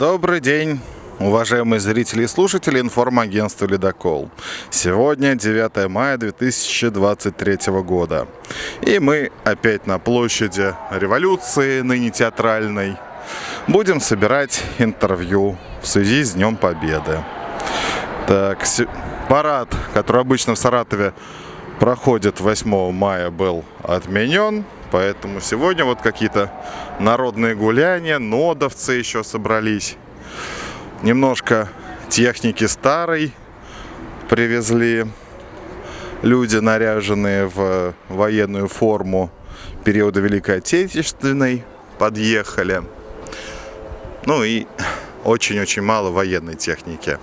Добрый день, уважаемые зрители и слушатели информагентства «Ледокол». Сегодня 9 мая 2023 года. И мы опять на площади революции, ныне театральной. Будем собирать интервью в связи с Днем Победы. Так, парад, который обычно в Саратове проходит 8 мая, был отменен. Поэтому сегодня вот какие-то народные гуляния, нодовцы еще собрались. Немножко техники старой привезли. Люди, наряженные в военную форму периода Великой Отечественной, подъехали. Ну и очень-очень мало военной техники.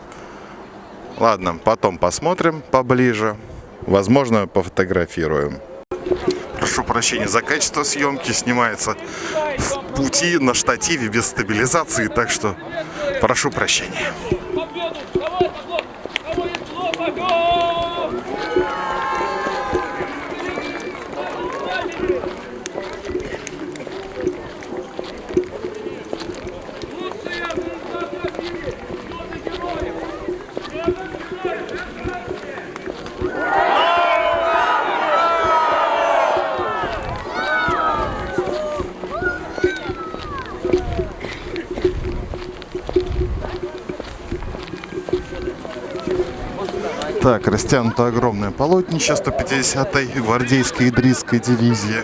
Ладно, потом посмотрим поближе. Возможно, пофотографируем прощения за качество съемки, снимается в пути на штативе без стабилизации, так что прошу прощения. Так, растянуто огромное полотнище 150-й гвардейской идрисской дивизии.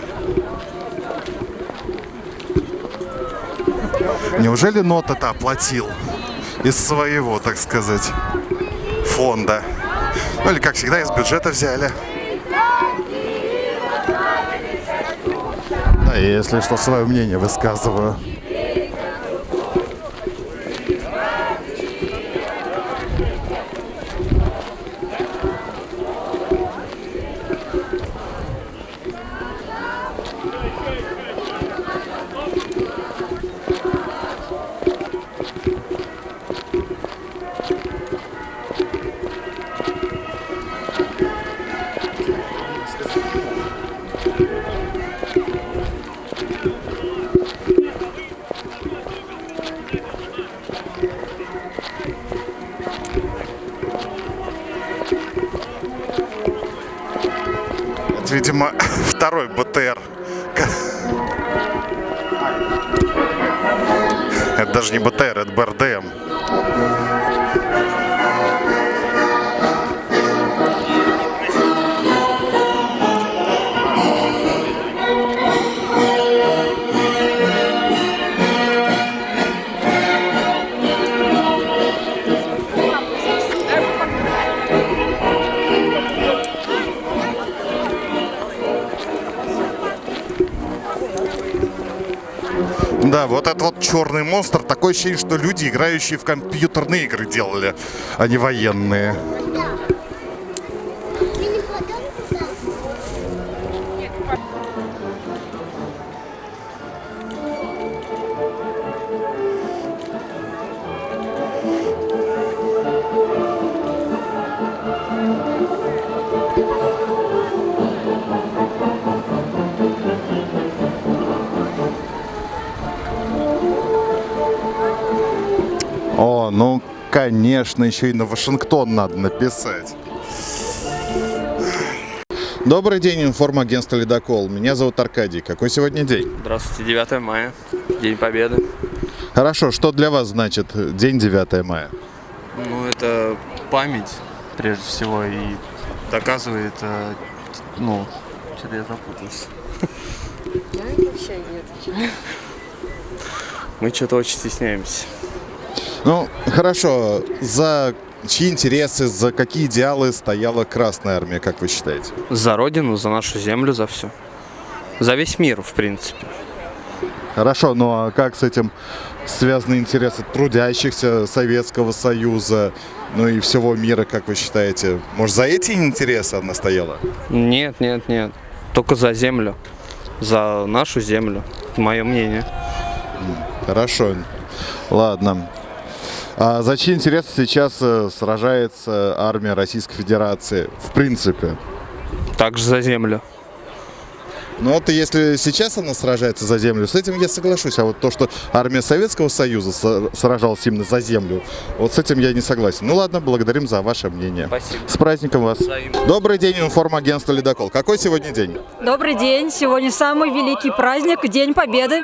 Неужели нота-то оплатил из своего, так сказать, фонда? Ну или, как всегда, из бюджета взяли. Да, если что, свое мнение высказываю. Видимо, второй БТР. Это даже не БТР, это БРДМ. Да, вот этот вот черный монстр, такое ощущение, что люди, играющие в компьютерные игры, делали, а не военные. О, ну, конечно, еще и на Вашингтон надо написать. Добрый день, информагентство «Ледокол». Меня зовут Аркадий. Какой сегодня день? Здравствуйте, 9 мая, День Победы. Хорошо, что для вас значит день 9 мая? Ну, это память, прежде всего, и доказывает, э, ну, что-то я запутался. Я вообще не отвечаю. Мы что-то очень стесняемся. Ну, хорошо. За чьи интересы, за какие идеалы стояла Красная Армия, как вы считаете? За Родину, за нашу землю, за все. За весь мир, в принципе. Хорошо, ну а как с этим связаны интересы трудящихся Советского Союза, ну и всего мира, как вы считаете? Может, за эти интересы она стояла? Нет, нет, нет. Только за землю. За нашу землю. Мое мнение. Хорошо. Ладно. А за чьи интересы сейчас э, сражается армия Российской Федерации? В принципе. Также за землю. Ну вот если сейчас она сражается за землю, с этим я соглашусь. А вот то, что армия Советского Союза сражалась именно за землю, вот с этим я не согласен. Ну ладно, благодарим за ваше мнение. Спасибо. С праздником вас. Добрый день, информагентство «Ледокол». Какой сегодня день? Добрый день! Сегодня самый великий праздник, День Победы.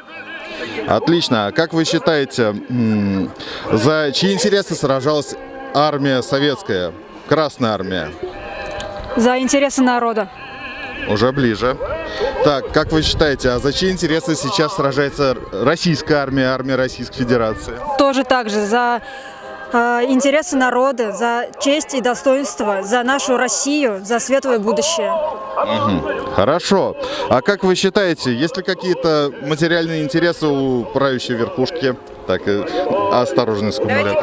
Отлично. А как вы считаете, за чьи интересы сражалась армия советская, Красная армия? За интересы народа. Уже ближе. Так, как вы считаете, а за чьи интересы сейчас сражается российская армия, армия Российской Федерации? Тоже так же за интересы народа, за честь и достоинство, за нашу Россию, за светлое будущее. Хорошо. А как вы считаете, есть ли какие-то материальные интересы у правящей верхушки? Так, э, осторожно, скумаря.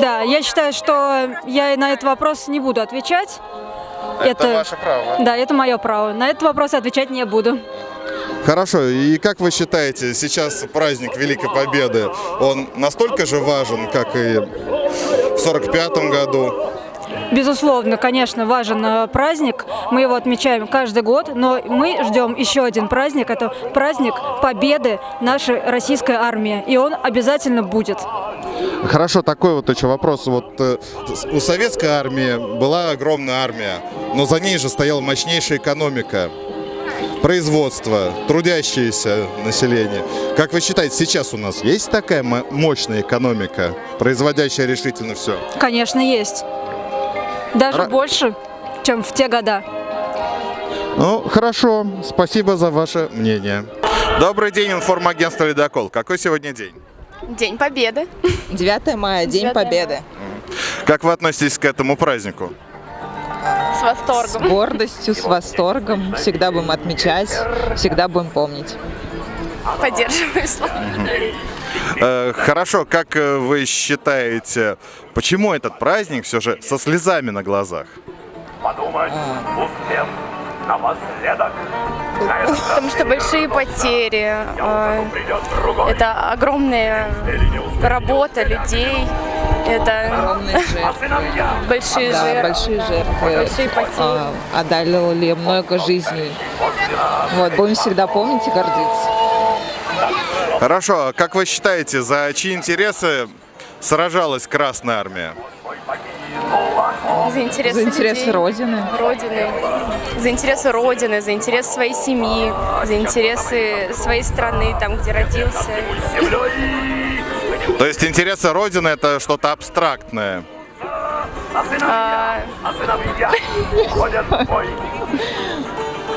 Да, я считаю, что я на этот вопрос не буду отвечать. право. Да, это мое право. На этот вопрос отвечать не буду. Хорошо, и как вы считаете, сейчас праздник Великой Победы, он настолько же важен, как и в 45 году? Безусловно, конечно, важен э, праздник. Мы его отмечаем каждый год, но мы ждем еще один праздник. Это праздник победы нашей российской армии. И он обязательно будет. Хорошо, такой вот еще вопрос. Вот э, у советской армии была огромная армия, но за ней же стояла мощнейшая экономика, производство, трудящееся население. Как вы считаете, сейчас у нас есть такая мо- мощная экономика, производящая решительно все? Конечно, есть. Даже Ра- больше, чем в те года. Ну, хорошо, спасибо за ваше мнение. Добрый день, информагентство «Ледокол». Какой сегодня день? День Победы. 9 мая, День 9 Победы. Как вы относитесь к этому празднику? С С восторгом. гордостью, с восторгом. Всегда будем отмечать, всегда будем помнить. Поддерживаю слова. Э, Хорошо, как э, вы считаете, почему этот праздник все же со слезами на глазах? Потому что большие потери. э, Это огромная работа людей. Это большие Да, жертвы. большие жертвы. Большие потери. А, Отдали много жизней. Вот, будем всегда помнить и гордиться. Хорошо, а как вы считаете, за чьи интересы сражалась Красная Армия? За интересы, За интересы людей, Родины. Родины. За интересы Родины, за интересы своей семьи, за интересы своей страны, там, где родился. То есть интересы Родины это что-то абстрактное. А,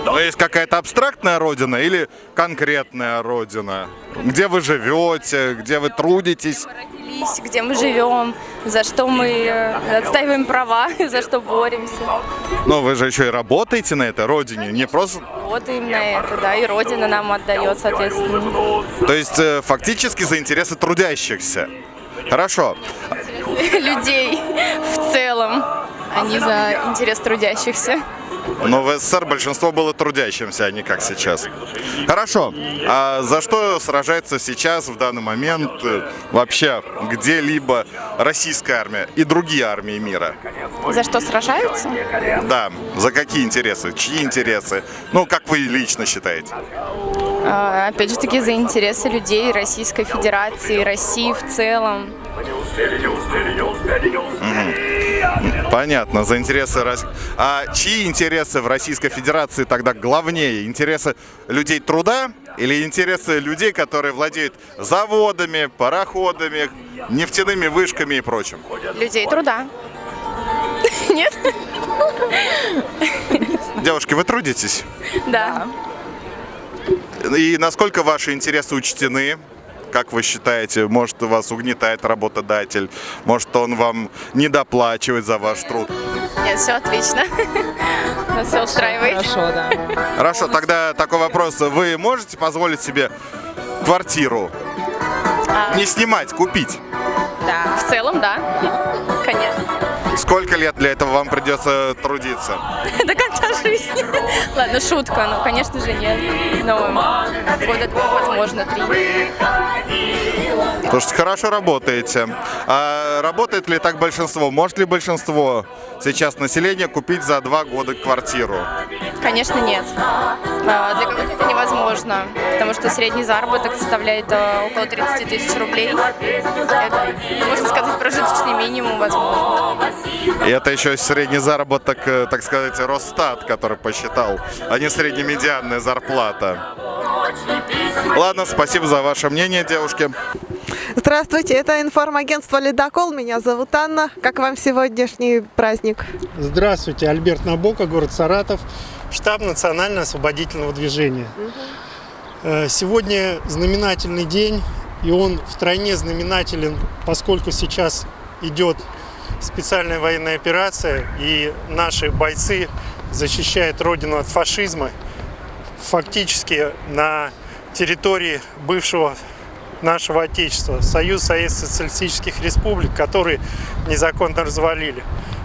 Но есть какая-то абстрактная Родина или конкретная Родина? Где вы живете, где вы трудитесь? родились, где мы живем, за что мы э, отстаиваем права, за что боремся. Но вы же еще и работаете на этой Родине, не просто... Работаем на это, да, и Родина нам отдает, соответственно. То есть э, фактически за интересы трудящихся. Хорошо. Людей в целом, а не за интерес трудящихся. Но в СССР большинство было трудящимся, а не как сейчас. Хорошо. А за что сражается сейчас, в данный момент, э, вообще где-либо российская армия и другие армии мира? За что сражаются? Да, за какие интересы? Чьи интересы? Ну, как вы лично считаете? А, Опять же таки за интересы людей Российской Федерации, России в целом. Понятно, за интересы Рос- А чьи интересы в Российской Федерации тогда главнее? Интересы людей труда или интересы людей, которые владеют заводами, пароходами, нефтяными вышками и прочим? Людей труда. Нет? Девушки, вы трудитесь? Да. И насколько ваши интересы учтены? Как вы считаете, может вас угнетает работодатель, может он вам не доплачивает за ваш труд? Нет, все отлично. Нас все устраивает. Хорошо, да. Хорошо, тогда такой вопрос. Вы можете позволить себе квартиру не снимать, купить? Да. В целом, да. Сколько лет для этого вам придется трудиться? До конца жизни. Ладно, шутка, ну, конечно же, нет. Но года два, возможно, три. Слушайте, хорошо работаете. А работает ли так большинство? Может ли большинство сейчас населения купить за два года квартиру? Конечно, нет. А, Для кого-то это невозможно, потому что средний заработок составляет а, около 30 тысяч рублей. Это, можно сказать, прожиточный минимум, возможно. И это еще средний заработок, э, так сказать, Росстат, который посчитал, а не среднемедианная зарплата. Ладно, спасибо за ваше мнение, девушки. Здравствуйте, это информагентство «Ледокол». Меня зовут Анна. Как вам сегодняшний праздник? Здравствуйте, Альберт Набока, город Саратов, штаб национально-освободительного движения. Э, Сегодня знаменательный день, и он втройне знаменателен, поскольку сейчас идет специальная военная операция, и наши бойцы защищают родину от фашизма, фактически на территории бывшего нашего Отечества, Союз Советских Социалистических Республик, которые незаконно развалили.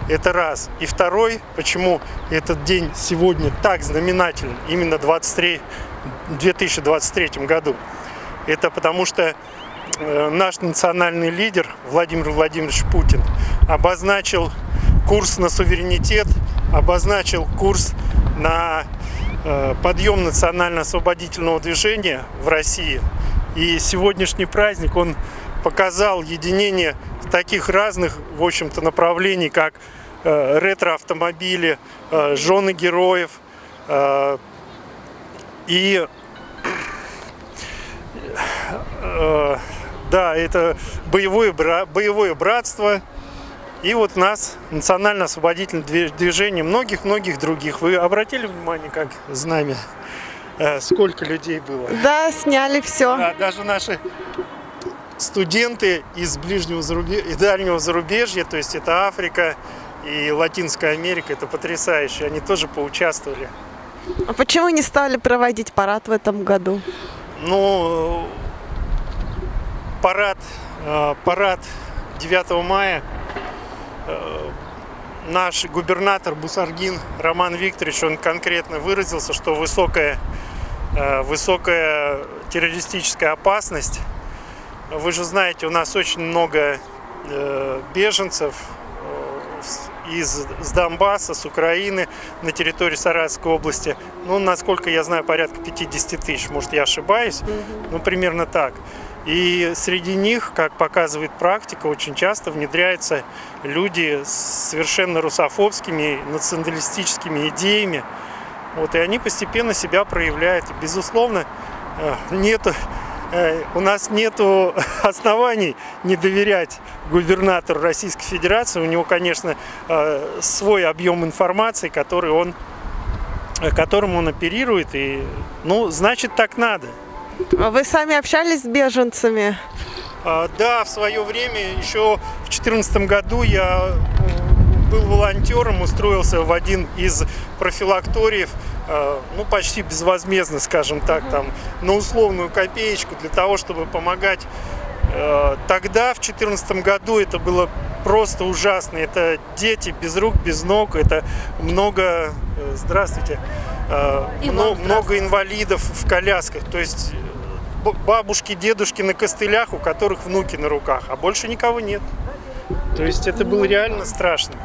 Это раз. И второй, почему этот день сегодня так знаменателен, именно 23, в 2023 году. Это потому что э, наш национальный лидер Владимир Владимирович Путин обозначил курс на суверенитет, обозначил курс на э, подъем национально-освободительного движения в России. И сегодняшний праздник, он показал единение таких разных, в общем-то, направлений, как э, ретро-автомобили, э, жены героев и да, это боевое, боевое братство. И вот нас национально-освободительное движение многих-многих других. Вы обратили внимание, как знамя, э, сколько людей было? Да, сняли все. Да, даже наши студенты из ближнего зарубежья, из дальнего зарубежья, то есть это Африка и Латинская Америка, это потрясающе, они тоже поучаствовали. А почему не стали проводить парад в этом году? Ну, парад, э, парад 9 мая наш губернатор Бусаргин Роман Викторович, он конкретно выразился, что высокая, э, высокая террористическая опасность. Вы же знаете, у нас очень много э, беженцев э, из с Донбасса, с Украины на территории Саратовской области. Ну, насколько я знаю, порядка 50 тысяч, может, я ошибаюсь, ну, примерно так. И среди них, как показывает практика, очень часто внедряются люди с совершенно русофобскими, националистическими идеями. Вот, и они постепенно себя проявляют. Безусловно, э, нету, э, у нас нет оснований не доверять губернатору Российской Федерации. У него, конечно, э, свой объем информации, который он, которым он оперирует. И, ну, значит, так надо. А Вы сами общались с беженцами? А, Да, в свое время, еще в 2014 году я э, был волонтером, устроился в один из профилакториев, э, ну, почти безвозмездно, скажем так, там, на условную копеечку для того, чтобы помогать. Э, Тогда, в 2014 году, это было просто ужасно. Это дети без рук, без ног, это много, э, здравствуйте, э, мно- много инвалидов в колясках. То есть бабушки, дедушки на костылях, у которых внуки на руках, а больше никого нет. То есть это было реально страшно.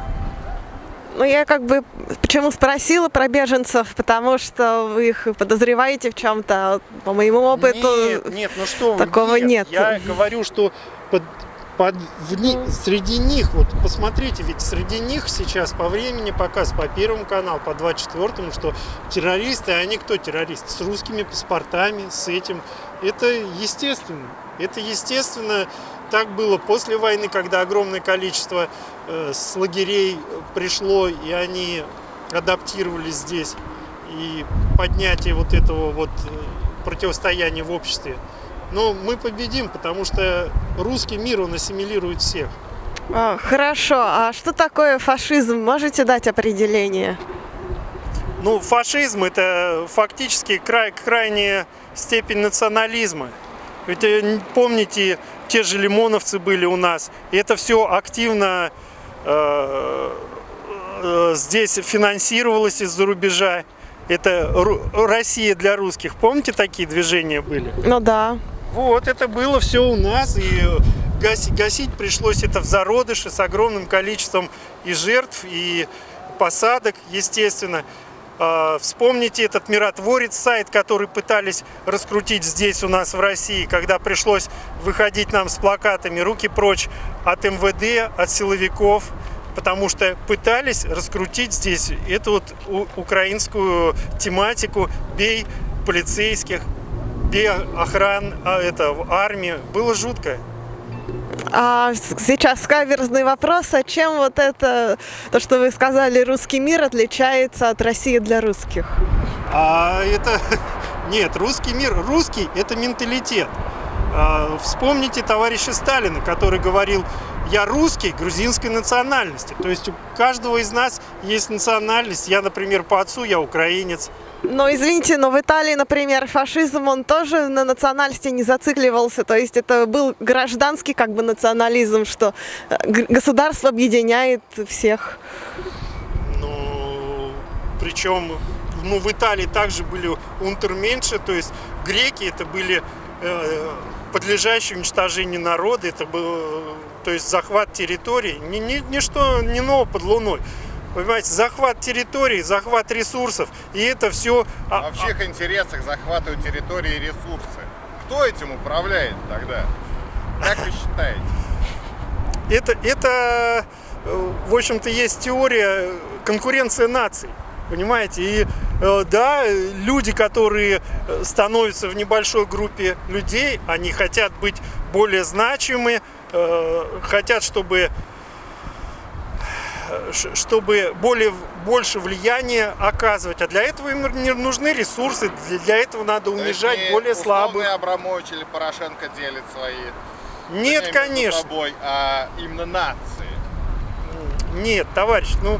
Ну, я как бы почему спросила про беженцев, потому что вы их подозреваете в чем-то. По моему опыту, Нет, нет, ну что, такого нет. Я говорю, что под, под- в ни- среди них, вот посмотрите, ведь среди них сейчас по времени показ по Первому каналу, по 24 что террористы, а они кто террористы? С русскими паспортами, с этим. Это естественно. Это естественно. Так было после войны, когда огромное количество э, с лагерей пришло, и они адаптировались здесь. И поднятие вот этого вот э, противостояния в обществе. Но мы победим, потому что русский мир, он ассимилирует всех. А, хорошо, а что такое фашизм? Можете дать определение? Ну, фашизм – это фактически край, крайняя степень национализма. Ведь э, помните, те же лимоновцы были у нас. И это все активно э, э, здесь финансировалось из-за рубежа. Это Россия для русских. Помните, такие движения были? Ну да. Вот, это было все у нас, и гаси- гасить пришлось это в зародыше с огромным количеством и жертв, и посадок, естественно. А, Вспомните этот миротворец сайт, который пытались раскрутить здесь у нас в России, когда пришлось выходить нам с плакатами «Руки прочь от МВД, от силовиков», потому что пытались раскрутить здесь эту вот украинскую тематику «Бей полицейских», «Бей охран, а, это, армии». Было жутко. А сейчас каверзный вопрос, а чем вот это, то, что вы сказали, русский мир отличается от России для русских? А это нет, русский мир, русский это менталитет. А, Вспомните товарища Сталина, который говорил, я русский грузинской национальности. То есть у каждого из нас есть национальность. Я, например, по отцу я украинец. Но извините, но в Италии, например, фашизм, он тоже на национальности не зацикливался. То есть это был гражданский как бы национализм, что э, государство объединяет всех. Ну, причем, ну, в Италии также были унтерменши, то есть греки это были э, подлежащие уничтожению народы, это был, э, то есть захват территорий, ни, ни- ничто не ново под луной. Понимаете, захват территорий, захват ресурсов, и это все... А в чьих интересах захватывают территории и ресурсы? Кто этим управляет тогда? Как вы считаете? Это, это э, в общем-то, есть теория конкуренции наций. Понимаете? И э, да, э, люди, которые э, становятся в небольшой группе людей, они хотят быть более значимы, э, хотят, чтобы э, чтобы более, больше влияния оказывать. А для этого им не нужны ресурсы, для, этого надо То есть унижать более слабых. Абрамович или Порошенко делит свои Нет, конечно. собой, а именно нации. Нет, товарищ, ну...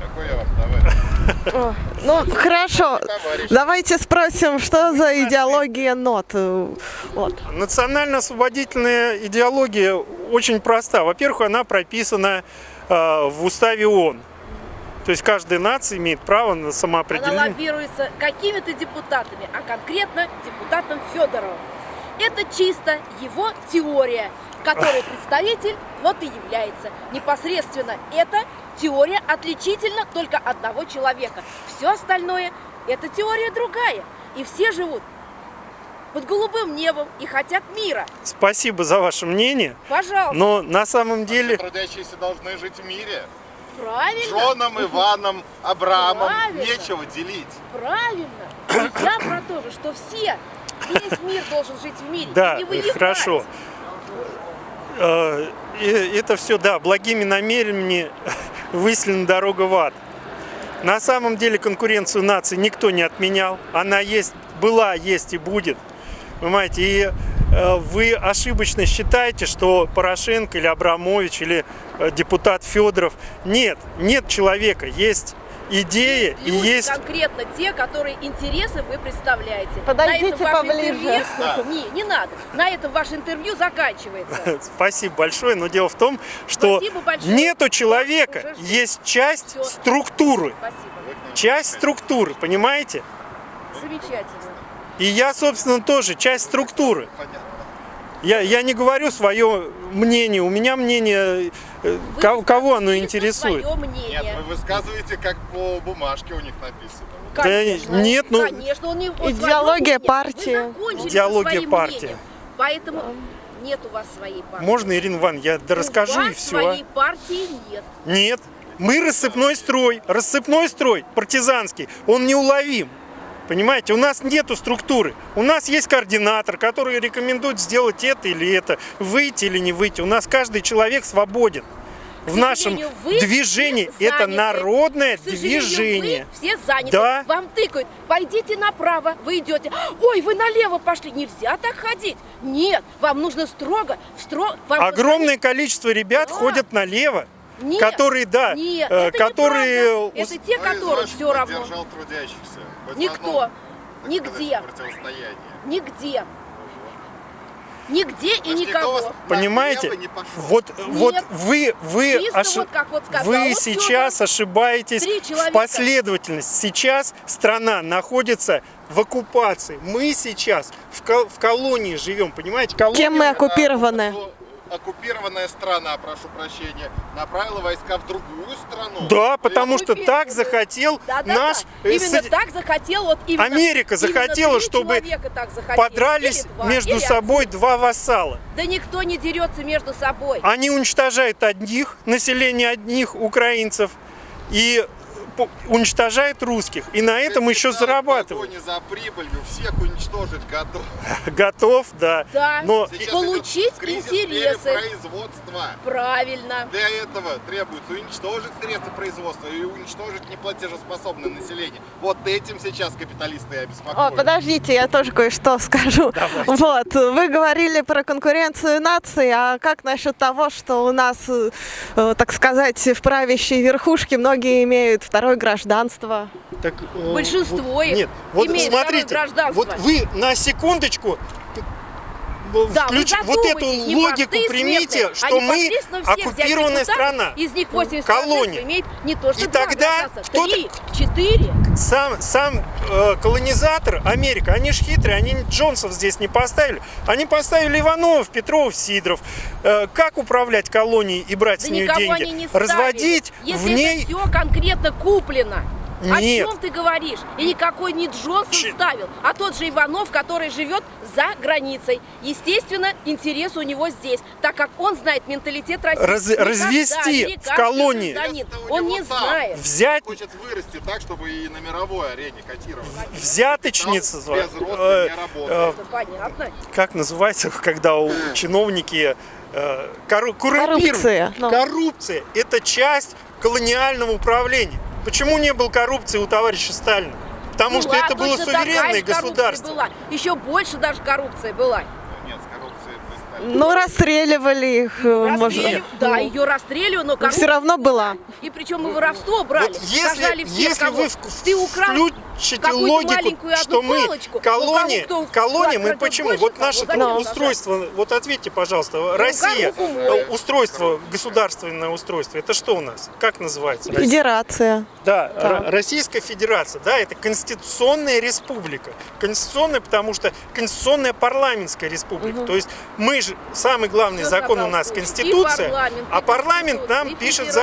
Какой я вам товарищ? Ну, хорошо. Давайте спросим, что за идеология НОТ? Вот. Национально-освободительная идеология очень проста. Во-первых, она прописана в уставе ООН. То есть каждая нация имеет право на Она самоопределение. лоббируется какими-то депутатами, а конкретно депутатом Федоровым. Это чисто его теория, которой представитель вот и является. Непосредственно это теория отличительно только одного человека. Все остальное это теория другая. И все живут под голубым небом и хотят мира. Спасибо за ваше мнение. Пожалуйста. Но на самом деле Трудящиеся должны жить в мире. Правильно. Джоном, Иваном, Абрамом Правильно. нечего делить. Правильно. И я про то же, что все, весь мир должен жить в мире. Да, и не воевать. хорошо. Э, и Это все, да, благими намерениями выселена дорога в ад. На самом деле конкуренцию наций никто не отменял. Она есть, была, есть и будет. Понимаете, и э, вы ошибочно считаете, что Порошенко или Абрамович или э, депутат Федоров. Нет, нет человека, есть идея и Люди есть конкретно те, которые интересы вы представляете. Подойдите на поближе. интервью- Не, не надо. На этом ваше интервью заканчивается. Спасибо большое, но дело в том, что нету человека, есть часть структуры, Спасибо. часть структуры, понимаете? Замечательно. И я, собственно, тоже часть структуры. Я, я не говорю свое мнение, у меня мнение, э, Вы ко- кого оно интересует. Свое Нет, вы высказываете, как по бумажке у них написано. Конечно. нет, ну- Конечно, он не он Идеология партии. Идеология партии. мнением. Поэтому нет у вас своей партии. Можно, Ирина Ивановна, я да расскажу у и вас все. своей партии нет. Нет, мы рассыпной строй, рассыпной строй, партизанский, он неуловим. Понимаете, у нас нету структуры. У нас есть координатор, который рекомендует сделать это или это, выйти или не выйти. У нас каждый человек свободен. В К нашем сожалению, вы движении все это народное движение. Вы все заняты. Да. Вам тыкают. Пойдите направо, вы идете. Ой, вы налево пошли. Нельзя так ходить. Нет, вам нужно строго, в стро... вам Огромное количество ребят Да. ходят налево, Нет, которые, да, Нет, э, это которые Это те, ваших все равно. поддержал трудящихся? Хоть Никто. Нигде. Нигде. Нигде и никого. Понимаете? Вот, вот вы, вы, Чисто оши- вот как вот сказал вы вот сейчас ошибаетесь в человека. последовательности. Сейчас страна находится в оккупации. Мы сейчас в, кол- в колонии живем, понимаете? Колония, Кем мы оккупированы? Оккупированная страна, прошу прощения, направила войска в другую страну. Да, потому что так захотел Да-да-да. наш... э, Именно Соди- так захотел вот именно. Америка именно захотела, три чтобы захотели. Подрались два, между собой два вассала. Да никто не дерется между собой. Они уничтожают одних, население одних украинцев, и уничтожают русских. И на этом еще погоне за прибылью всех уничтожить готов. Готов, да. Да. Но Сейчас Получить интересы. перепроизводства. Правильно. Для этого требуется уничтожить средства производства и уничтожить неплатежеспособное население. Вот этим сейчас капиталисты и О, обеспокоены. подождите, я тоже кое-что скажу. Вот, вы говорили про конкуренцию наций, а как насчет того, что у нас, э, э, так сказать, в правящей верхушке многие имеют второе гражданство? Так, э, Большинство вот- их Нет, вот имеет смотрите, второе гражданство. вот вы на секундочку э, Да, вы включ- вот эту логику примите, смертные, что мы оккупированная страна. Из них 80 колония. имеет не то, что И тогда кто-то- три, четыре. Сам, сам э, колонизатор Америка, они ж хитрые, они Джонсов здесь не поставили. Они поставили Иванов, Петров, Сидоров. Э, как управлять колонией и брать Да с нее деньги? не ставили. Разводить Если в ней... это все конкретно куплено. Нет. О чем ты говоришь? И никакой не Джонсон Ч- ставил, а тот же Иванов, который живет за границей. Естественно, интерес у него здесь, так как он знает менталитет России. Раз- развести в колонии. Он не там. знает. Взять Хочет вырасти так, чтобы и на мировой арене котировать. взяточница, Там без роста э, не работает. э, Это понятно. как называется, когда у чиновники э, коррумпируют. Коррупция, ну. Коррупция – это часть колониального управления. Почему не было коррупции у товарища Сталина? Потому Ну что это было суверенное государство. Была. Еще больше даже коррупция была. Нет, с коррупцией при Сталине. Ну, расстреливали их, э, может. Расстреливали- да, ее расстреливали, но коррупция Все равно была. И причем и воровство брали. Вот если, Сажали всех, если кого вы ты украл включите логику, маленькую одну что мы палочку, колония, ну, кого кто колония, мы почему? больше, Вот наше сажать? устройство, вот ответьте, пожалуйста, Россия, кому мы? э, устройство, государственное устройство, это что у нас? Как называется? Россия? Федерация. Да, Да. Российская Федерация, да, это конституционная республика. Конституционная, потому что конституционная парламентская республика. То есть мы же, самый главный Всё закон у нас. И Конституция, парламент, а парламент нам и пишет. Ужас.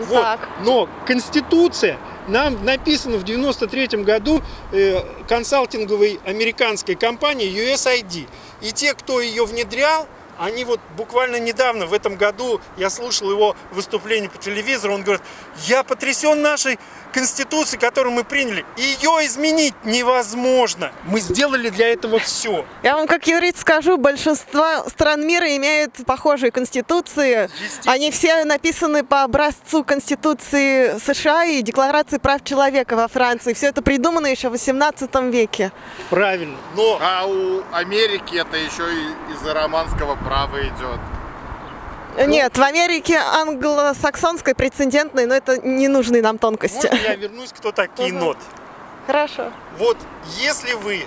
Вот. Так. Но Конституция нам написана в 93 году э, консалтинговой американской компанией USAID. И те, кто ее внедрял, они вот буквально недавно, в этом году, я слушал его выступление по телевизору, он говорит, я потрясен нашей Конституцией, которую мы приняли. Ее изменить невозможно. Мы сделали для этого все. Я вам как юрист скажу, большинство стран мира имеют похожие конституции. Они все написаны по образцу Конституции США и Декларации прав человека во Франции. Все это придумано еще в 18 веке. Правильно. Но А у Америки это еще и из-за романского права идет. Нет, в Америке англосаксонской прецедентной, но это ненужные нам тонкости. можно я вернусь, кто такие Ага. ноты? Хорошо. Вот если вы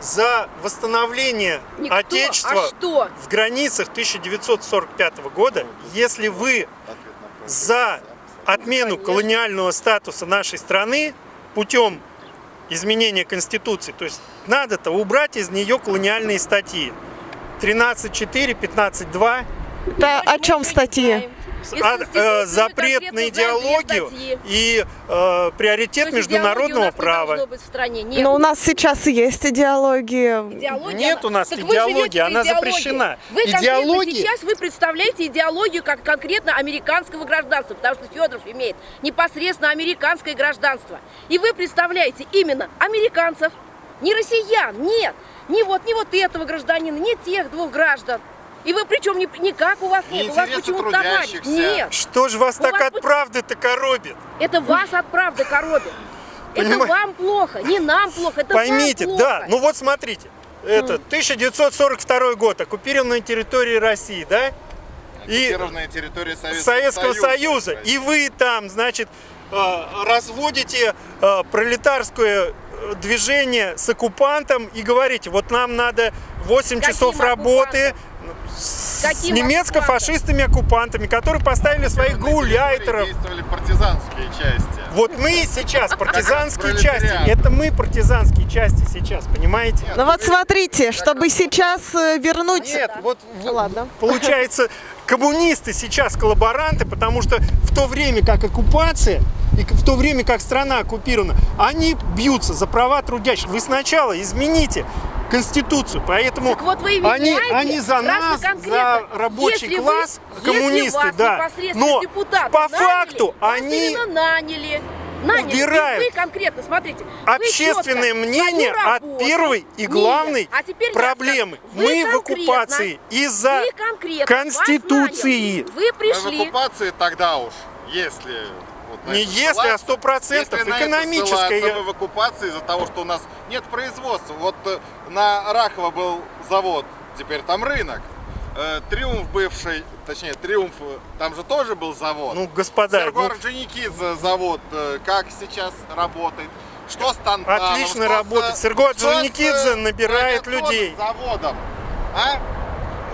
за восстановление Никто, Отечества а что? в границах 1945 года, если вы за отмену колониального статуса нашей страны путем изменения Конституции, то есть надо-то убрать из нее колониальные статьи. 13.4, 15.2, Это о чем статьи? Из а, э, запрет на идеологию и э, приоритет есть идеологии у международного не права. Но у нас сейчас и есть идеология. Идеология, Нет она- у нас Так идеологии, она идеологии. запрещена. Вы Идеология- сейчас вы представляете идеологию как конкретно американского гражданства, потому что Федоров имеет непосредственно американское гражданство. И вы представляете именно американцев, не россиян, нет, не вот, не вот этого гражданина, не тех двух граждан. И вы причем ни- никак у вас Не нет, у вас почему-то товарищ. Нет, Что же вас У так вас от правды-то коробит? это вас от правды коробит. Это Понимаете? вам плохо, не нам плохо, это Поймите, вам да, плохо. ну вот смотрите, это 1942 год, оккупированная территория России, да? И территория Советского, Советского Союза. И вы там, значит, э, разводите э, пролетарскую движение с оккупантом и говорите, вот нам надо 8 Каким часов работы с Каким немецко-фашистами оккупантами, которые поставили своих гауляйтеров. Действовали партизанские части. Вот мы сейчас партизанские части, это мы партизанские части сейчас, понимаете? Ну вот смотрите, чтобы сейчас э, вернуть... Нет, вот Ладно. получается, коммунисты сейчас коллаборанты, потому что в то время как оккупация и в то время как страна оккупирована, они бьются за права трудящих. Вы сначала измените Конституцию, поэтому Так вот вы они, они за нас, за рабочий Если вы- класс, если коммунисты, вас да. непосредственно Но по наняли, факту они наняли. Наняли. убирают И вы конкретно, смотрите. вы общественное четко мнение свою от работу- первой и Нет, главной а теперь проблемы. Вы Мы в оккупации из-за вы Конституции. Вы Мы в пришли. оккупации тогда уж, если... вот Не если, а сто процентов если экономическое. ссылаться, мы в оккупации из-за того, что у нас нет производства. Вот э, на Рахово был завод, теперь там рынок. Э, Триумф бывший, точнее Триумф, э, там же тоже был завод. Ну, господа, Серго ну, Орджоникидзе завод, как сейчас работает? Что с Тантаном? Отлично что работает. Серго с, э, Орджоникидзе набирает людей. заводом? А?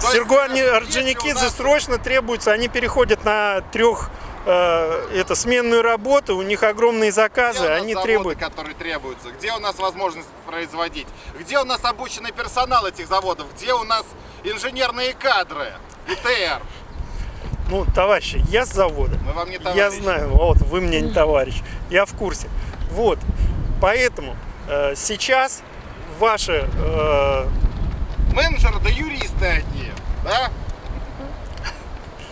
Серго если Орджоникидзе срочно требуется, они переходят на трех э, это сменную работу, у них огромные Где заказы, нас они заводы, требуют. которые требуются? Где у нас возможность производить? Где у нас обученный персонал этих заводов? Где у нас инженерные кадры? ИТР. Ну, товарищи, я с завода. Мы вам не Я знаю, вот вы мне не товарищ, я в курсе. Вот, поэтому э, сейчас ваши э, Менеджеры да юристы одни. Да?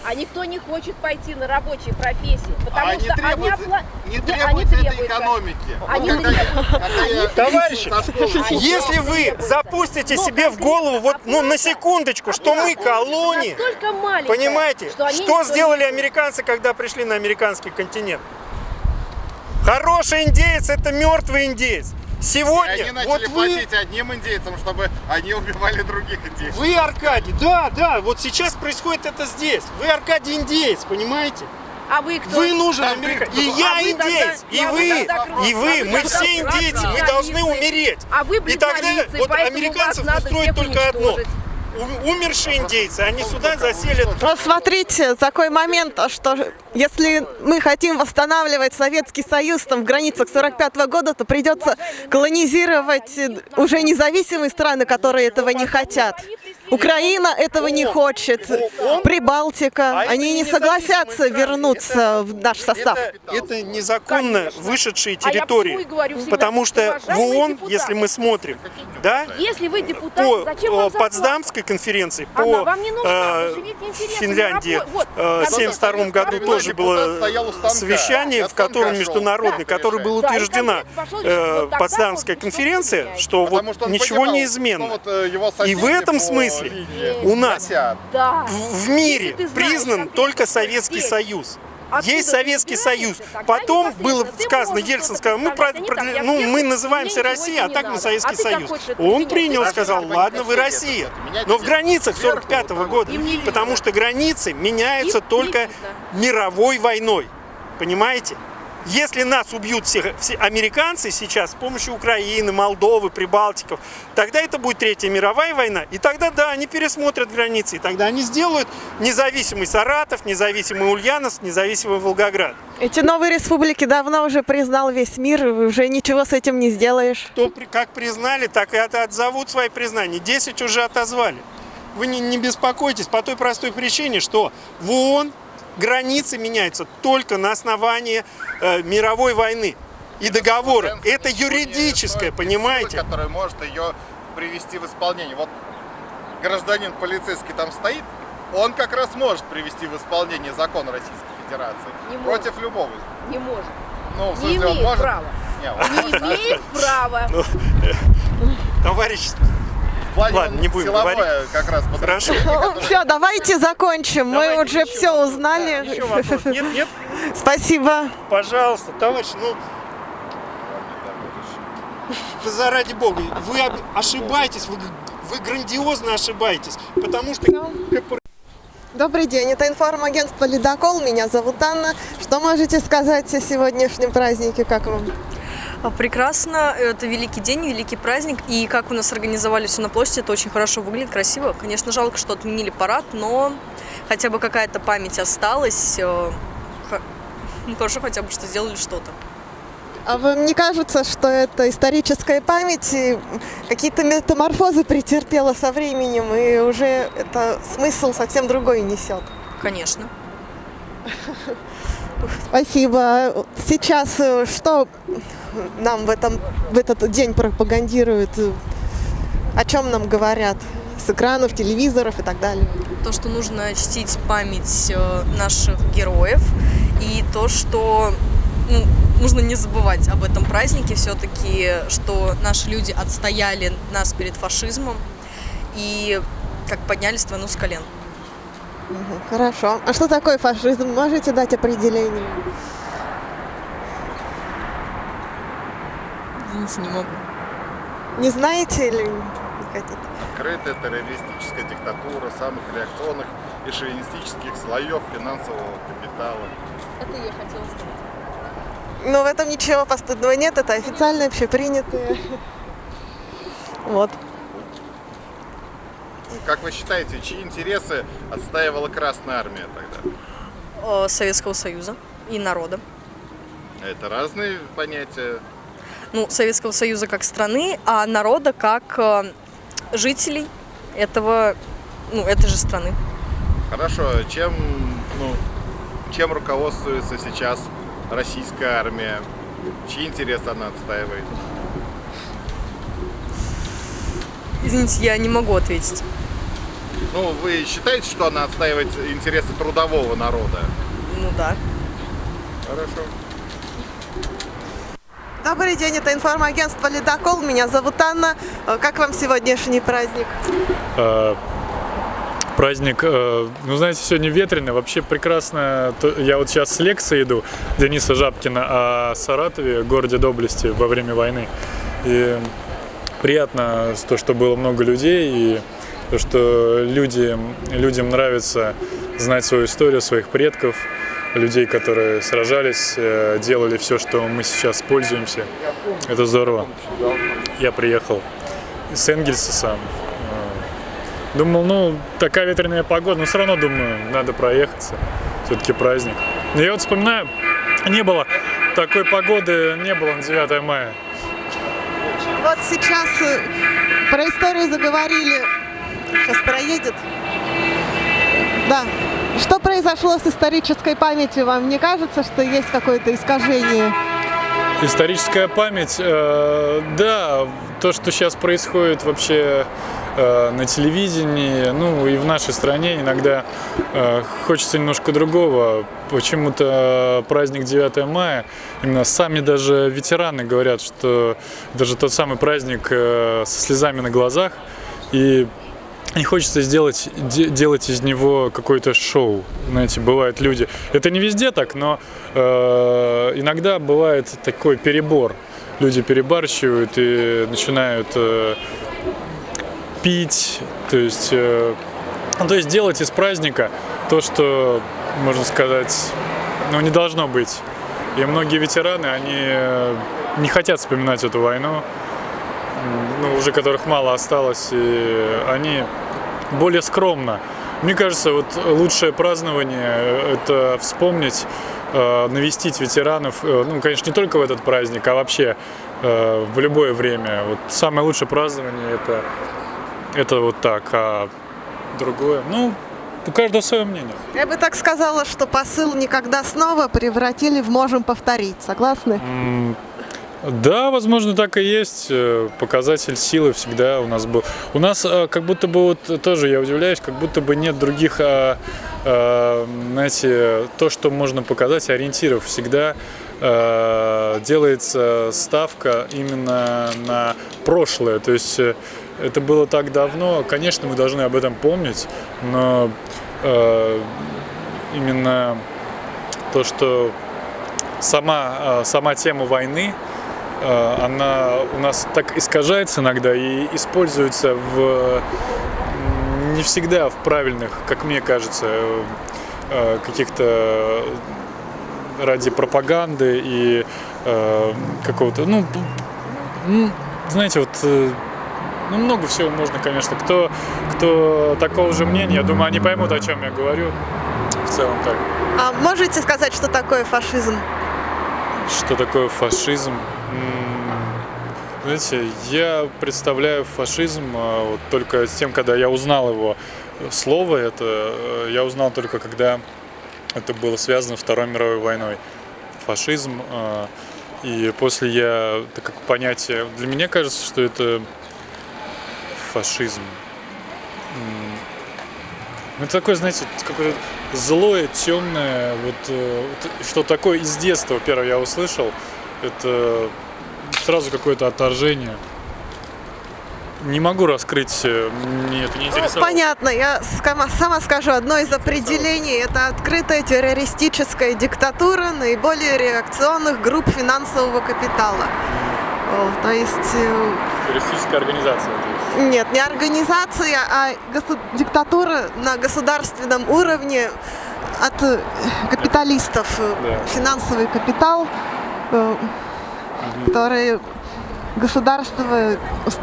А никто не хочет пойти на рабочие профессии, потому А что они, требуется, опла- не требуется они этой требуются. экономики. Они Вот когда я Товарищи, школы ушел, Если вы запустите себе в голову, вот, ну, на секундочку, что мы маленькая, понимаете, что, они что сделали американцы, когда пришли на американский континент? Хороший индеец – это мертвый индеец. И Сегодня, они начали вот вы, платить одним индейцам, чтобы они убивали других индейцев. вы Аркадий, да, да, вот сейчас происходит это здесь. Вы Аркадий индеец, понимаете? А вы кто? Вы нужен Да, американец. вы И кто? я А вы тогда- и а вы вы, и вы, а вы мы все индейцы, мы должны умереть. А вы И тогда вот американцев устроит только одно. Умершие индейцы, они сюда заселят Вот смотрите, такой момент, что если мы хотим восстанавливать Советский Союз там, в границах 45 года, то придется колонизировать э, уже независимые страны, которые этого не хотят. Украина этого не хочет, Прибалтика, А они не согласятся вернуться в наш состав. Это, это незаконно вышедшие А территории. потому что в ООН, если мы смотрим, да, Если вы депутат, по? Потсдамской конференции, по э, Финляндии э, в когда 1972 году тоже было совещание, в котором Да, которое было утверждена э, Потсдамская конференция, что вот ничего не изменно. э, И в этом смысле линии у нас. Да. в в мире Если знаешь признан только Советский здесь, Союз. откуда Есть Советский Союз. Потом было сказано, Ельцин сказал, мы, про- про- ну, мы называемся Россия, а так мы Советский А Союз. Он принял, сказал, ладно, вы Россия. Но в границах сверху, 45 вот года, потому что границы меняются только мировой войной. Понимаете? Если нас убьют все, все американцы сейчас с помощью Украины, Молдовы, Прибалтиков, тогда это будет Третья мировая война. И тогда, да, они пересмотрят границы. И тогда они сделают независимый Саратов, независимый Ульяновск, независимый Волгоград. Эти новые республики давно уже признал весь мир, и уже ничего с этим не сделаешь. Кто как признали, так и от- отзовут свои признания. 10 уже отозвали. Вы не, не беспокойтесь по той простой причине, что в ООН границы меняются только на основании э, мировой войны и договора. Это юридическое, понимаете? силы, которая может ее привести в исполнение. Вот гражданин полицейский там стоит, он как раз может привести в исполнение закон Российской Федерации Не может. против любого. Не может. Ну, в Не смысле, он имеет может. права. Не, он Не может, имеет права. Товарищ, в плане Ладно, не будем силовое говорить. как раз Хорошо. подразделение, Все, давайте закончим. Мы уже все вопрос. узнали. еще вопрос. Нет, нет, Спасибо. пожалуйста, товарищ, ну да заради бога, вы ошибаетесь, вы, вы грандиозно ошибаетесь, потому что КПРФ Добрый день, это информагентство «Ледокол». Меня зовут Анна. Что можете сказать о сегодняшнем празднике, как вам? А, Прекрасно, это великий день, великий праздник, и как у нас организовали все на площади, это очень хорошо выглядит, красиво. Конечно, жалко, что отменили парад, но хотя бы какая-то память осталась. э, х- ну, Хорошо хотя бы, что сделали что-то. А вам не кажется, что это историческая память и какие-то метаморфозы претерпела со временем, и уже это смысл совсем другой несет? Конечно. Спасибо. Сейчас э, что нам в, этом, в этот день пропагандируют? О чем нам говорят? С экранов, телевизоров и так далее. То, что нужно чтить память э, наших героев, и то, что ну, нужно не забывать об этом празднике все-таки, что наши люди отстояли нас перед фашизмом и как подняли страну с колен. Хорошо. А что такое фашизм? Можете дать определение? Извините, не могу. Не знаете или не хотите? Открытая террористическая диктатура самых реакционных и шовинистических слоев финансового капитала. Это я хотела сказать. Но в этом ничего постыдного нет, это официально общепринятые. Вот. Как вы считаете, чьи интересы отстаивала Красная Армия тогда? Э, Советского Союза и народа. Это разные понятия. Ну, Советского Союза как страны, а народа как э, жителей этого, ну, этой же страны. Хорошо, чем, ну, чем руководствуется сейчас российская армия? Чьи интересы она отстаивает? Извините, я не могу ответить. Ну, вы считаете, что она отстаивает интересы трудового народа? Ну да. Хорошо. Добрый день, это информагентство «Ледокол». Меня зовут Анна. Э, Как вам сегодняшний праздник? Э, Праздник, э, ну знаете, сегодня ветрено, вообще прекрасно. Я вот сейчас с лекции иду Дениса Жабкина о Саратове, городе доблести во время войны. И приятно то, что было много людей, и то, что люди, людям нравится знать свою историю, своих предков, людей, которые сражались, э, делали все, что мы сейчас пользуемся. Это здорово. Я приехал с Энгельса сам. Э, Думал, ну, такая ветреная погода, но все равно, думаю, надо проехаться. Все-таки праздник. Но я вот вспоминаю, не было такой погоды, не было на 9 мая. Вот сейчас э, про историю заговорили. Сейчас проедет. Да. Что произошло с исторической памятью? Вам не кажется, что есть какое-то искажение? Историческая память, э, да, то, что сейчас происходит вообще э, на телевидении, ну и в нашей стране иногда э, хочется немножко другого. Почему-то праздник 9 мая, именно сами даже ветераны говорят, что даже тот самый праздник э, со слезами на глазах, и не хочется сделать, де- делать из него какое-то шоу. Знаете, бывают люди. Это не везде так, но э, иногда бывает такой перебор. Люди перебарщивают и начинают э, пить, то есть, э, ну, то есть делать из праздника то, что, можно сказать, ну, не должно быть. И многие ветераны, они э, не хотят вспоминать эту войну, ну, уже которых мало осталось, и они более скромно. Мне кажется, вот лучшее празднование – это вспомнить, э, навестить ветеранов, э, ну, конечно, не только в этот праздник, а вообще э, в любое время. Вот самое лучшее празднование – это, это вот так, а другое, ну, у каждого свое мнение. Я бы так сказала, что посыл «никогда снова» превратили в «можем повторить». Согласны? Да, возможно, так и есть. Э, Показатель силы всегда у нас был. У нас э, как будто бы вот тоже я удивляюсь, как будто бы нет других, а, а, знаете, то, что можно показать, ориентиров. Всегда э, делается ставка именно на прошлое. То есть это было так давно. Конечно, мы должны об этом помнить, но э, именно то, что сама, сама тема войны, она у нас так искажается иногда и используется в не всегда в правильных, как мне кажется, э, э, каких-то ради пропаганды и э, какого-то, ну, знаете, вот, э, ну, много всего можно, конечно. Кто, кто такого же мнения, я думаю, они поймут, о чем я говорю. В целом так. А можете сказать, что такое фашизм? Что такое фашизм? Знаете, я представляю фашизм а, вот только с тем, когда я узнал его слово, это э, я узнал только когда это было связано Второй мировой войной. Фашизм. а, И после я, так как понятие, для меня кажется, что это фашизм. Ну, Это такое, знаете, какое-то злое, темное, вот, э, вот что такое из детства, первое я услышал, это сразу какое-то отторжение. Не могу раскрыть, э, мне это не Ну, интересовало. понятно, я скама- сама скажу, одно из определений – это открытая террористическая диктатура наиболее реакционных групп финансового капитала. То есть, э, Террористическая организация. Нет, не организация, а диктатура на государственном уровне от э, капиталистов. Да. Финансовый капитал, э, который государство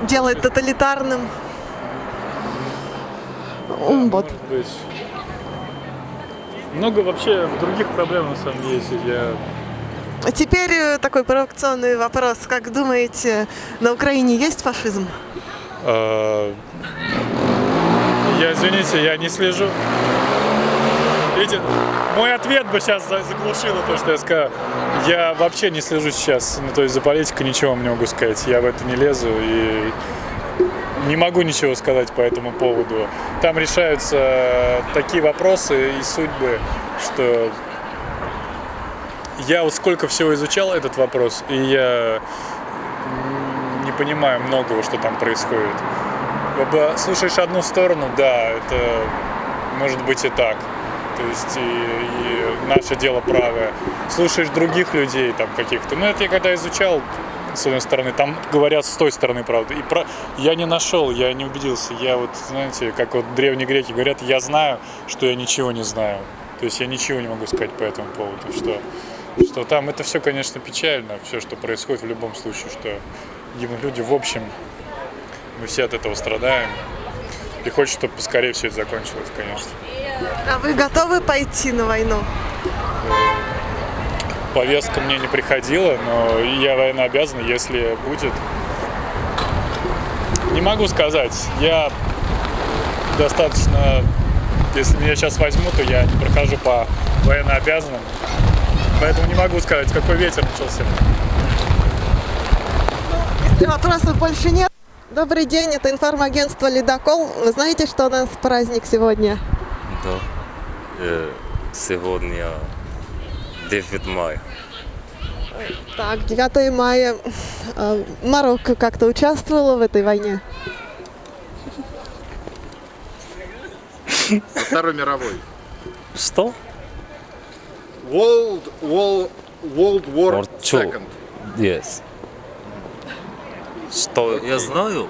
делает тоталитарным. М, Вот. Много вообще других проблем на самом деле. Я Теперь э, такой провокационный вопрос. Как думаете, на Украине есть фашизм? Э, Я, извините, я не слежу. Видите, мой ответ бы сейчас заглушило то, что я сказал. Я вообще не слежу сейчас, ну, то есть за политикой ничего вам не могу сказать. Я в это не лезу и не могу ничего сказать по этому поводу. Там решаются такие вопросы и судьбы, что я вот сколько всего изучал этот вопрос, и я понимаю многого, что там происходит. Слушаешь одну сторону, да, это может быть и так. То есть и, и наше дело правое. Слушаешь других людей там каких-то. Ну это я когда изучал, с одной стороны, там говорят с той стороны правда. И про... я не нашел, я не убедился. Я вот, знаете, как вот древние греки говорят, я знаю, что я ничего не знаю. То есть я ничего не могу сказать по этому поводу, что, что там это все, конечно, печально, все, что происходит в любом случае, что люди в общем, мы все от этого страдаем. И хочется, чтобы поскорее все это закончилось, конечно. А вы готовы пойти на войну? Повестка мне не приходила, но я военнообязан, если будет. Не могу сказать. Я достаточно... Если меня сейчас возьмут, то я не прохожу по военнообязанным. Поэтому не могу сказать, какой ветер начался. Если вопросов больше нет. Добрый день, это информагентство «Ледокол». Вы знаете, что у нас праздник сегодня? Да. Э, Сегодня 9 мая. Так, 9 мая. Э, Марокко как-то участвовала в этой войне? Второй мировой. Что? World, World, World War War two. Second. Yes. Что я знаю?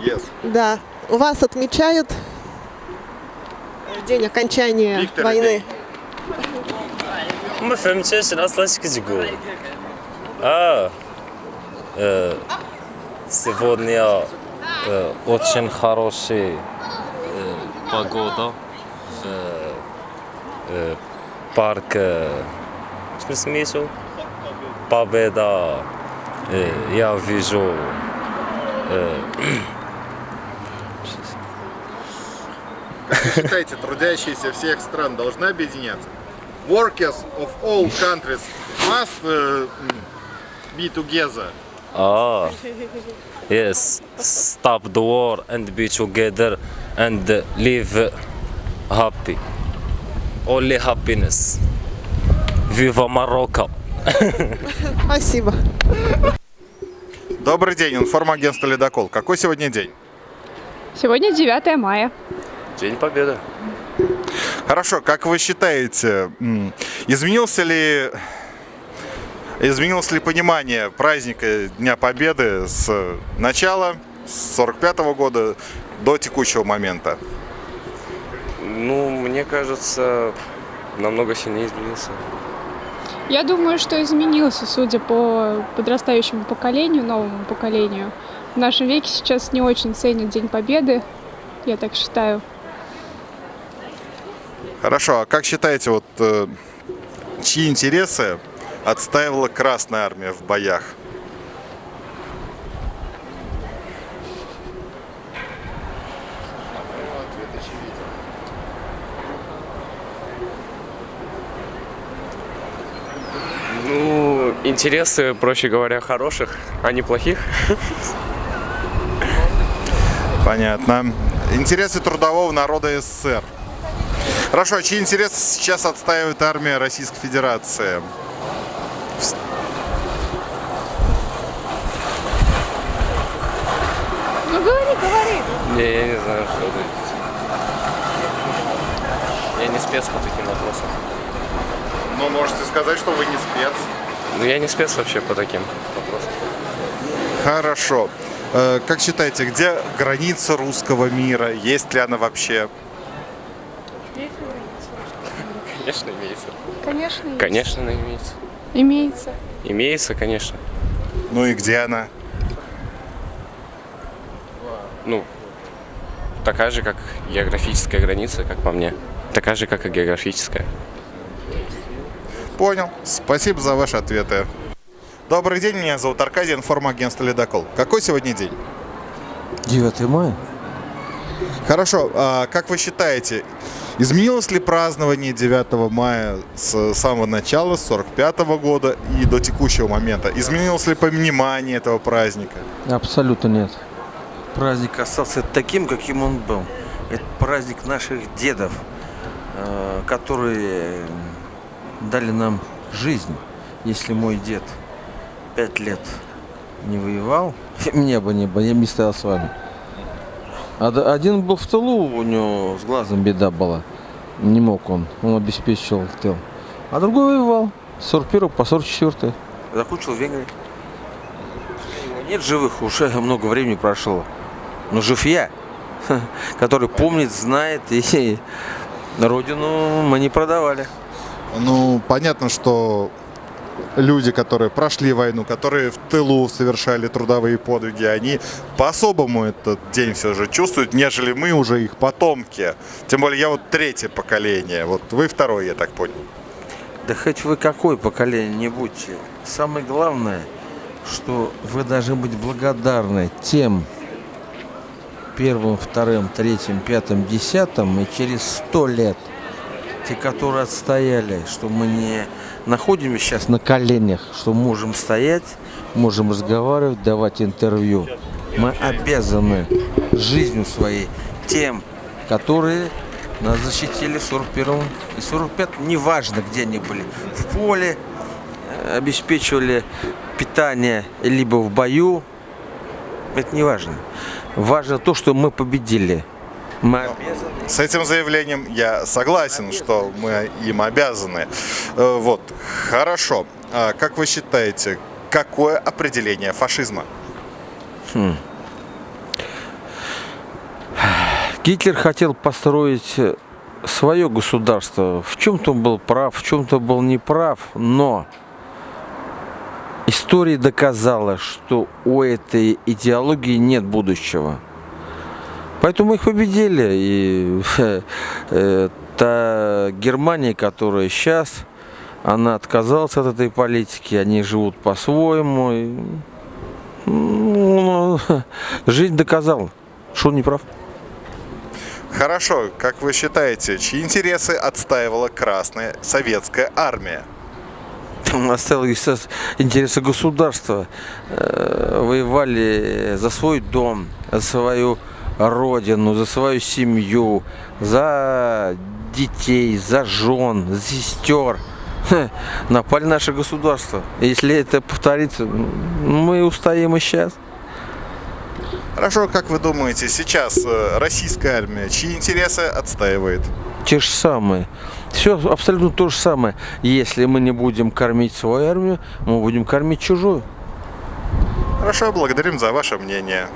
Yes. Да. У вас отмечают день окончания Виктор войны. Мы фэмчешен аслашкизигу. А, э, сегодня э, очень хорошая э, погода. в парке. Что э, Победа я вижу э, Как вы считаете, трудящиеся всех стран должны объединяться? Workers of all countries must uh, be together. Ah, yes. Stop the war and be together and live happy. Only happiness. Viva Morocco. Спасибо. Добрый день, информагентство «Ледокол». Какой сегодня день? Сегодня 9 мая. День Победы. Хорошо, как вы считаете, изменился ли изменилось ли понимание праздника Дня Победы с начала, с 45 года до текущего момента? Ну, мне кажется, намного сильнее изменился. Я думаю, что изменился, судя по подрастающему поколению, новому поколению. В нашем веке сейчас не очень ценят День Победы, я так считаю. Хорошо, а как считаете, вот э, чьи интересы отстаивала Красная Армия в боях? Ну, интересы, проще говоря, хороших, а не плохих. Понятно. Интересы трудового народа СССР. Хорошо, а чьи интересы сейчас отстаивает армия Российской Федерации? Ну говори, говори. Не, я не знаю, что это. Я не спец по таким вопросам. Ну, можете сказать, что вы не спец. Ну, я не спец вообще по таким вопросам. Хорошо. Э, Как считаете, где граница русского мира? Есть ли она вообще? Конечно, имеется. Конечно, есть. Конечно, она имеется. Имеется. Имеется, конечно. Ну и где она? Ну, такая же, как географическая граница, как по мне. Такая же, как и географическая. Понял. Спасибо за ваши ответы. Добрый день, меня зовут Аркадий, информагентство «Ледокол». Какой сегодня день? 9 мая. Хорошо, а как вы считаете, изменилось ли празднование 9 мая с самого начала, с 45 года и до текущего момента? Изменилось ли понимание этого праздника? Абсолютно нет. Праздник остался таким, каким он был. Это праздник наших дедов, э, которые дали нам жизнь. Если мой дед пять лет не воевал, меня бы не было, я бы не стоял с вами. Один был в тылу, у него с глазом беда была. Не мог он, он обеспечивал тыл. А другой воевал с 41 по 44. Закончил в Венгрии. Нет живых, уже много времени прошло. Но жив я, который помнит, знает, и родину мы не продавали. Ну, понятно, что люди, которые прошли войну, которые в тылу совершали трудовые подвиги, они по-особому этот день все же чувствуют, нежели мы уже их потомки. Тем более я вот третье поколение, вот вы второе, я так понял. Да хоть вы какое поколение не будьте. Самое главное, что вы должны быть благодарны тем первым, вторым, третьим, пятым, десятым и через сто лет те, которые отстояли, что мы не находимся сейчас на коленях, что можем стоять, можем разговаривать, давать интервью. Мы обязаны жизнью своей тем, которые нас защитили в 41 и 45 неважно, где они были, в поле, э, обеспечивали питание, либо в бою, это не важно. Важно то, что мы победили. Мы. С этим заявлением я согласен, что мы им обязаны. Э, Вот, хорошо. А как вы считаете, какое определение фашизма? Хм. Гитлер хотел построить свое государство. В чем-то он был прав, в чем-то был неправ, но история доказала, что у этой идеологии нет будущего. Поэтому мы их победили. И э, та Германия, которая сейчас, она отказалась от этой политики, они живут по-своему. и, ну, жизнь доказала, что он не прав. Хорошо, как вы считаете, чьи интересы отстаивала Красная Советская Армия? оставил интересы государства, э, воевали за свой дом, за свою родину, за свою семью, за детей, за жен, за сестер. Напали наше государство. Если это повторится, мы устоим и сейчас. Хорошо, как вы думаете, сейчас э, российская армия чьи интересы отстаивает? Те же самые. Все абсолютно то же самое. Если мы не будем кормить свою армию, мы будем кормить чужую. Хорошо, благодарим за ваше мнение.